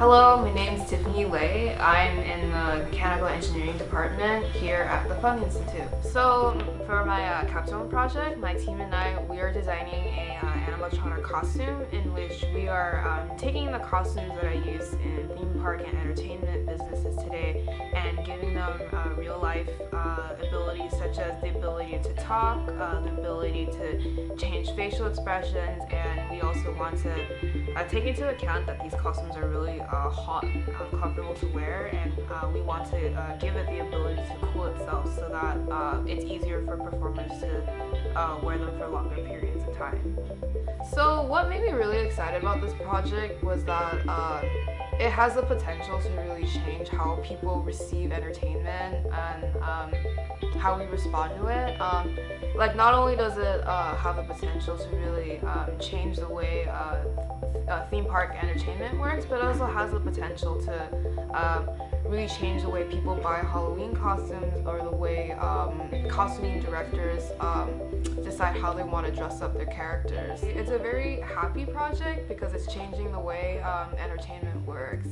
Hello, my name is Tiffany Lei. I'm in the Mechanical Engineering Department here at the Fung Institute. So for my uh, capstone project, my team and I, we are designing a uh, animatronic costume in which we are um, taking the costumes that I use in theme park and entertainment businesses today and giving them uh, real life uh, abilities such as the ability to talk, uh, the ability to change facial expressions, and also want to uh, take into account that these costumes are really uh, hot, uh, comfortable to wear, and uh, we want to uh, give it the ability to cool itself so that uh, it's easier for performers to wear them for longer periods of time. So what made me really excited about this project was that it has the potential to really change how people receive entertainment and um, how we respond to it. Um, like not only does it uh, have the potential to really um, change the way uh, uh, theme park entertainment works, but also has the potential to um, really change the way people buy Halloween costumes or the way um, costuming directors um, decide how they want to dress up their characters. It's a very happy project because it's changing the way um, entertainment works.